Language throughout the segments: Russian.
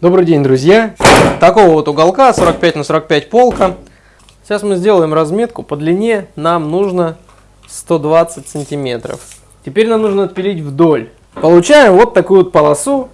Добрый день, друзья! Такого вот уголка 45 на 45 полка. Сейчас мы сделаем разметку. По длине нам нужно 120 сантиметров. Теперь нам нужно отпилить вдоль. Получаем вот такую вот полосу.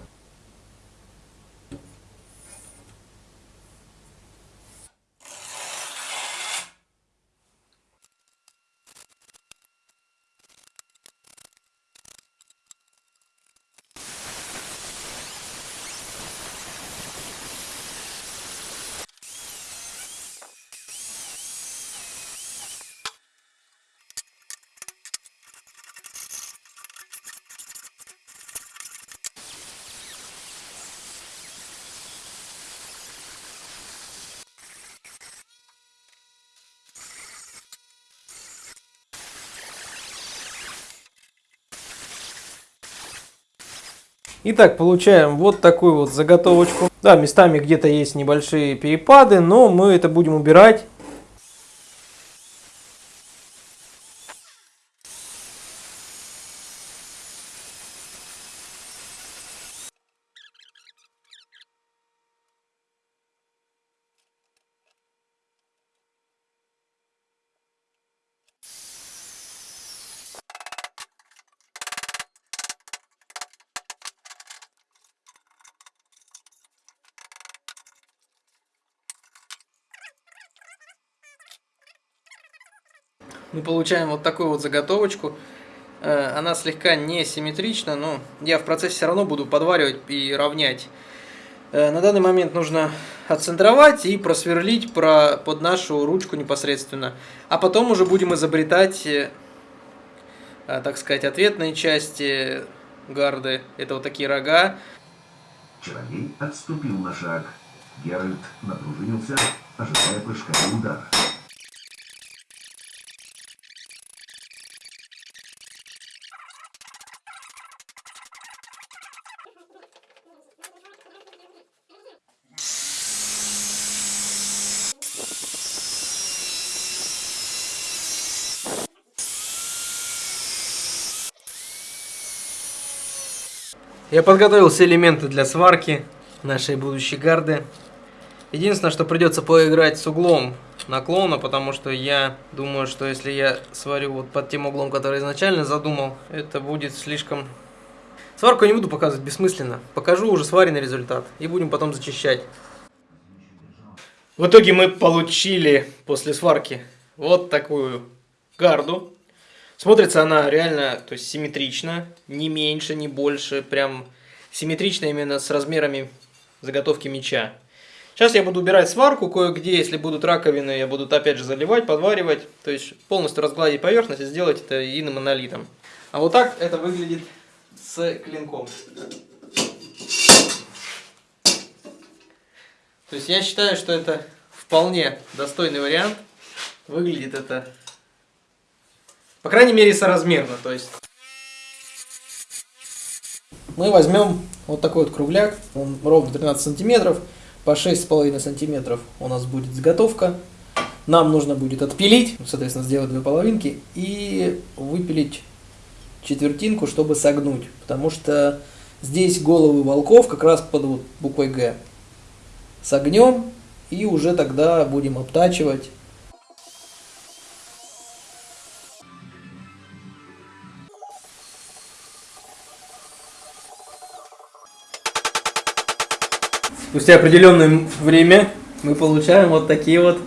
Итак, получаем вот такую вот заготовочку. Да, местами где-то есть небольшие перепады, но мы это будем убирать. Мы получаем вот такую вот заготовочку. Э, она слегка несимметрична, но я в процессе все равно буду подваривать и равнять. Э, на данный момент нужно отцентровать и просверлить про, под нашу ручку непосредственно. А потом уже будем изобретать, э, так сказать, ответные части гарды. Это вот такие рога. Чародей отступил на шаг. Геральт напружинился, ожидая прыжка и удара. Я подготовил все элементы для сварки нашей будущей гарды. Единственное, что придется поиграть с углом наклона, потому что я думаю, что если я сварю вот под тем углом, который изначально задумал, это будет слишком... Сварку я не буду показывать бессмысленно. Покажу уже сваренный результат и будем потом зачищать. В итоге мы получили после сварки вот такую гарду. Смотрится она реально, то есть симметрично, не меньше, не больше, прям симметрично именно с размерами заготовки меча. Сейчас я буду убирать сварку, кое-где, если будут раковины, я буду опять же заливать, подваривать, то есть полностью разгладить поверхность и сделать это единым монолитом. А вот так это выглядит с клинком. То есть я считаю, что это вполне достойный вариант. Выглядит это по крайней мере, соразмерно. То есть мы возьмем вот такой вот кругляк, он ровно 13 сантиметров, по 6,5 сантиметров у нас будет заготовка. Нам нужно будет отпилить, соответственно, сделать две половинки и выпилить четвертинку, чтобы согнуть, потому что здесь головы волков как раз под вот буквой Г. Согнем и уже тогда будем обтачивать Спустя определенное время мы получаем вот такие вот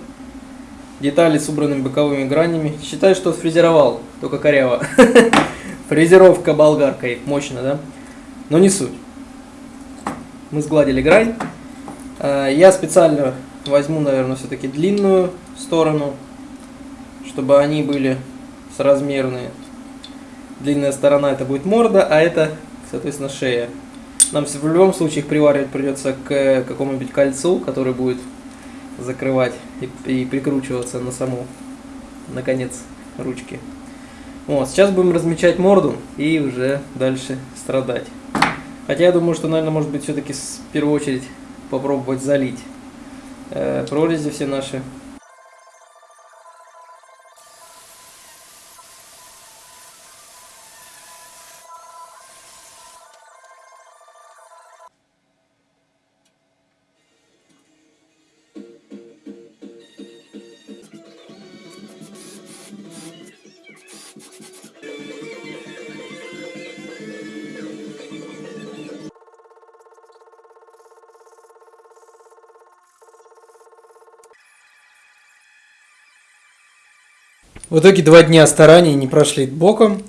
детали с убранными боковыми гранями. Считаю, что фрезеровал, только коряво. Фрезеровка болгаркой, мощно, да? Но не суть. Мы сгладили грань. А, я специально возьму, наверное, все-таки длинную сторону, чтобы они были соразмерные. Длинная сторона это будет морда, а это, соответственно, шея. Нам в любом случае их приваривать придется к какому-нибудь кольцу, который будет закрывать и, и прикручиваться на саму, наконец, ручки. Вот, сейчас будем размечать морду и уже дальше страдать. Хотя я думаю, что, наверное, может быть, все-таки в первую очередь попробовать залить э, прорези все наши В итоге два дня стараний не прошли боком.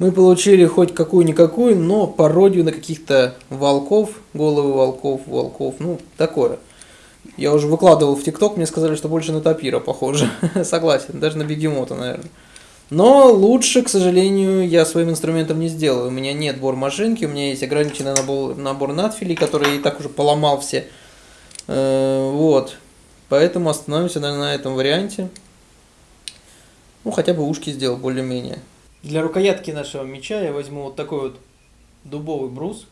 Мы получили хоть какую-никакую, но пародию на каких-то волков, головы волков, волков, ну, такое. Я уже выкладывал в ТикТок, мне сказали, что больше на тапира похоже. Согласен, даже на бегемота, наверное. Но лучше, к сожалению, я своим инструментом не сделаю. У меня нет бор-машинки, у меня есть ограниченный набор, набор надфилей, который я и так уже поломал все. Э, вот. Поэтому остановимся наверное, на этом варианте. Ну, хотя бы ушки сделал более-менее. Для рукоятки нашего меча я возьму вот такой вот дубовый брус.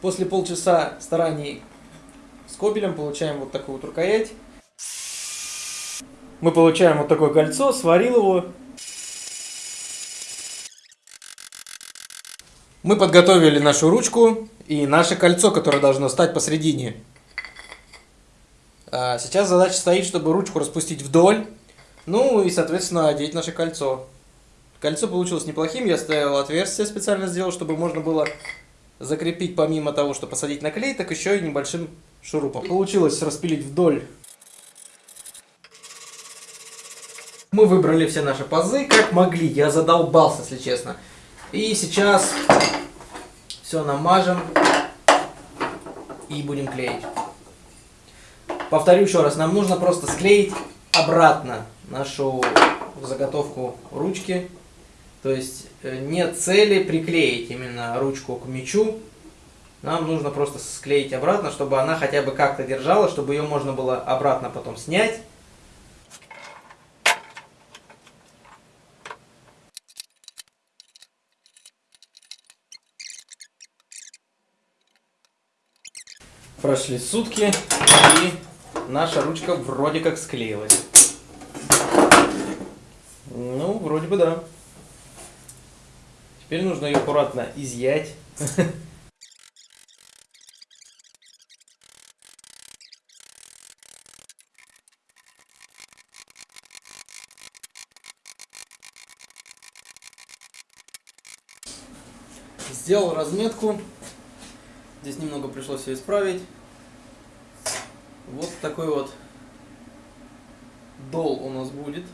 После полчаса стараний с кобелем получаем вот такую вот рукоять. Мы получаем вот такое кольцо, сварил его. Мы подготовили нашу ручку и наше кольцо, которое должно стать посередине. А сейчас задача стоит, чтобы ручку распустить вдоль, ну и, соответственно, одеть наше кольцо. Кольцо получилось неплохим, я ставил отверстие специально сделал, чтобы можно было закрепить помимо того, что посадить на клей, так еще и небольшим шурупом. Получилось распилить вдоль Мы выбрали все наши пазы, как могли. Я задолбался, если честно. И сейчас все намажем и будем клеить. Повторю еще раз, нам нужно просто склеить обратно нашу заготовку ручки. То есть э, нет цели приклеить именно ручку к мячу. Нам нужно просто склеить обратно, чтобы она хотя бы как-то держала, чтобы ее можно было обратно потом снять Прошли сутки, и наша ручка вроде как склеилась. Ну, вроде бы да. Теперь нужно ее аккуратно изъять. Сделал разметку. Здесь немного пришлось все исправить. Вот такой вот дол у нас будет.